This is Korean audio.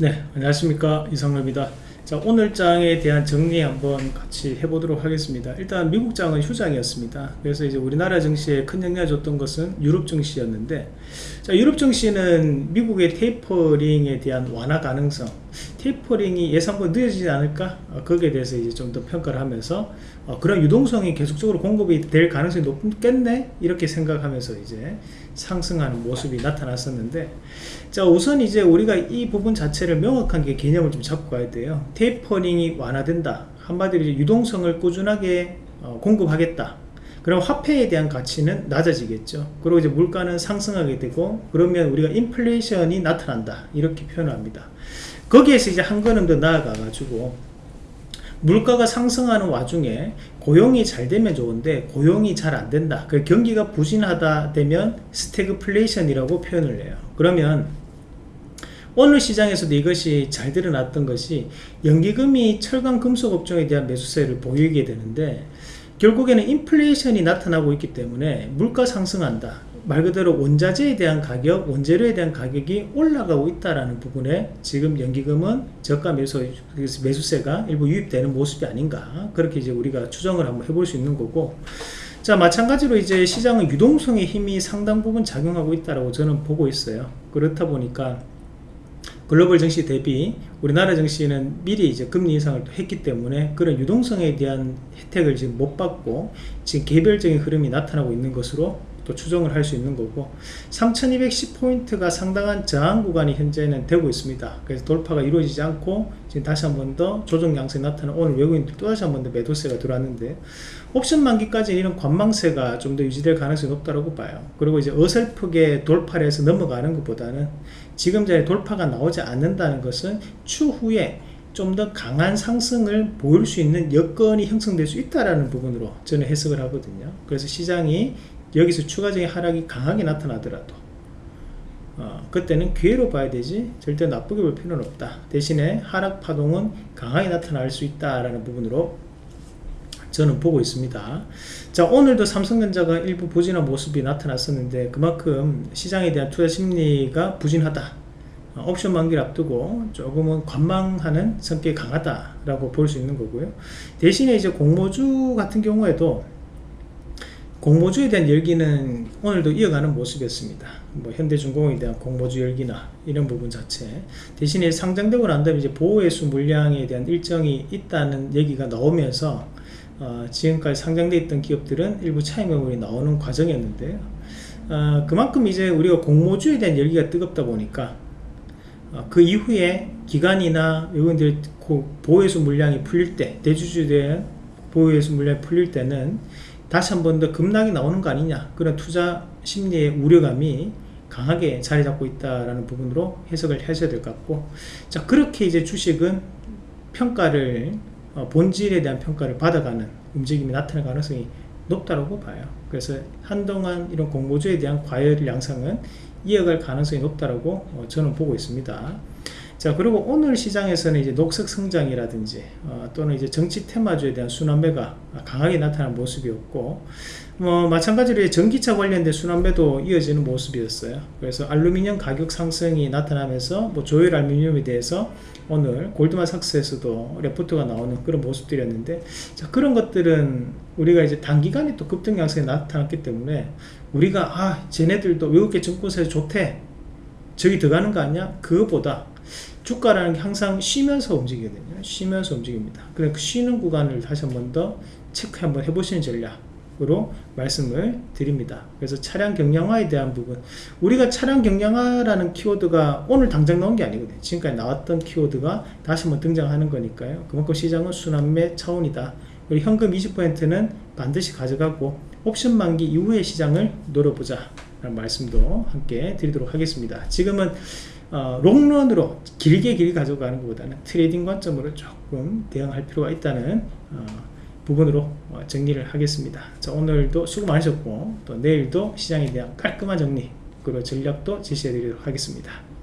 네 안녕하십니까. 이성로입니다. 자 오늘 장에 대한 정리 한번 같이 해보도록 하겠습니다. 일단 미국 장은 휴장이었습니다. 그래서 이제 우리나라 증시에 큰 영향을 줬던 것은 유럽 증시였는데 자 유럽 증시는 미국의 테이퍼링에 대한 완화 가능성 테이퍼링이 예상보다 늦어지지 않을까? 어, 거기에 대해서 이제 좀 더 평가를 하면서 어, 그런 유동성이 계속적으로 공급이 될 가능성이 높겠네? 이렇게 생각하면서 이제 상승하는 모습이 나타났었는데 자 우선 이제 우리가 이 부분 자체를 명확한 게 개념을 좀 잡고 가야 돼요. 테이퍼링이 완화된다. 한마디로 이제 유동성을 꾸준하게 어, 공급하겠다. 그럼 화폐에 대한 가치는 낮아지겠죠. 그리고 이제 물가는 상승하게 되고 그러면 우리가 인플레이션이 나타난다. 이렇게 표현을 합니다 거기에서 이제 한 걸음 더 나아가 가지고 물가가 상승하는 와중에 고용이 잘 되면 좋은데 고용이 잘 안 된다. 그 경기가 부진하다 되면 스태그플레이션이라고 표현을 해요. 그러면 오늘 시장에서도 이것이 잘 드러났던 것이 연기금이 철강 금속 업종에 대한 매수세를 보이게 되는데 결국에는 인플레이션이 나타나고 있기 때문에 물가 상승한다 말 그대로 원자재에 대한 가격, 원재료에 대한 가격이 올라가고 있다라는 부분에 지금 연기금은 저가 매수, 매수세가 일부 유입되는 모습이 아닌가. 그렇게 이제 우리가 추정을 한번 해볼 수 있는 거고. 자 마찬가지로 이제 시장은 유동성의 힘이 상당 부분 작용하고 있다라고 저는 보고 있어요. 그렇다 보니까 글로벌 증시 대비 우리나라 증시는 미리 이제 금리 인상을 또 했기 때문에 그런 유동성에 대한 혜택을 지금 못 받고 지금 개별적인 흐름이 나타나고 있는 것으로 또 추정을 할 수 있는 거고 3210포인트가 상당한 저항 구간이 현재는 되고 있습니다. 그래서 돌파가 이루어지지 않고 지금 다시 한 번 더 조정 양상이 나타나 오늘 외국인들 또 다시 한 번 더 매도세가 들어왔는데 옵션 만기까지 이런 관망세가 좀 더 유지될 가능성이 높다고 봐요. 그리고 이제 어설프게 돌파를 해서 넘어가는 것보다는 지금 자리 돌파가 나오지 않는다는 것은 추후에 좀 더 강한 상승을 보일 수 있는 여건이 형성될 수 있다라는 부분으로 저는 해석을 하거든요. 그래서 시장이 여기서 추가적인 하락이 강하게 나타나더라도 어, 그때는 기회로 봐야 되지 절대 나쁘게 볼 필요는 없다. 대신에 하락 파동은 강하게 나타날 수 있다라는 부분으로 저는 보고 있습니다. 자 오늘도 삼성전자가 일부 부진한 모습이 나타났었는데 그만큼 시장에 대한 투자 심리가 부진하다. 어, 옵션 만기를 앞두고 조금은 관망하는 성격이 강하다라고 볼 수 있는 거고요 대신에 이제 공모주 같은 경우에도 공모주에 대한 열기는 오늘도 이어가는 모습이었습니다. 뭐 현대중공에 대한 공모주 열기나 이런 부분 자체 대신에 상장되고 난 다음에 이제 보호회수 물량에 대한 일정이 있다는 얘기가 나오면서 어, 지금까지 상장되어 있던 기업들은 일부 차익 매물이 나오는 과정이었는데요. 어, 그만큼 이제 우리가 공모주에 대한 열기가 뜨겁다 보니까 어, 그 이후에 기관이나 외국인들 보호회수 물량이 풀릴 때 대주주에 대한 보호회수 물량이 풀릴 때는 다시 한 번 더 급락이 나오는 거 아니냐. 그런 투자 심리의 우려감이 강하게 자리 잡고 있다라는 부분으로 해석을 하셔야 될 것 같고. 자 그렇게 이제 주식은 평가를 어, 본질에 대한 평가를 받아가는 움직임이 나타날 가능성이 높다고 봐요. 그래서 한동안 이런 공모주에 대한 과열 양상은 이어갈 가능성이 높다고 어, 저는 보고 있습니다. 자 그리고 오늘 시장에서는 이제 녹색 성장이라든지 어, 또는 이제 정치 테마주에 대한 순환매가 강하게 나타난 모습이었고 뭐 마찬가지로 전기차 관련된 순환매도 이어지는 모습이었어요. 그래서 알루미늄 가격 상승이 나타나면서 뭐 조일 알루미늄에 대해서 오늘 골드만삭스에서도 레포트가 나오는 그런 모습들이었는데 자 그런 것들은 우리가 이제 단기간에 또 급등 양상이 나타났기 때문에 우리가 아 쟤네들도 외국계 증권사에 좋대. 저기 들어가는 거 아니야? 그거보다 주가라는 게 항상 쉬면서 움직이거든요. 쉬면서 움직입니다. 그래서 그 쉬는 구간을 다시 한 번 더 체크 한번 해보시는 전략으로 말씀을 드립니다. 그래서 차량 경량화에 대한 부분. 우리가 차량 경량화라는 키워드가 오늘 당장 나온 게 아니거든요. 지금까지 나왔던 키워드가 다시 한번 등장하는 거니까요. 그만큼 시장은 순환매 차원이다 그리고 현금 20%는 반드시 가져가고 옵션 만기 이후의 시장을 노려보자 라는 말씀도 함께 드리도록 하겠습니다. 지금은 어, 롱런으로 길게 길게 가져가는 것보다는 trading 관점으로 조금 대응할 필요가 있다는 어, 부분으로 어, 정리를 하겠습니다. 자 오늘도 수고 많으셨고 또 내일도 시장에 대한 깔끔한 정리 그리고 전략도 제시해 드리도록 하겠습니다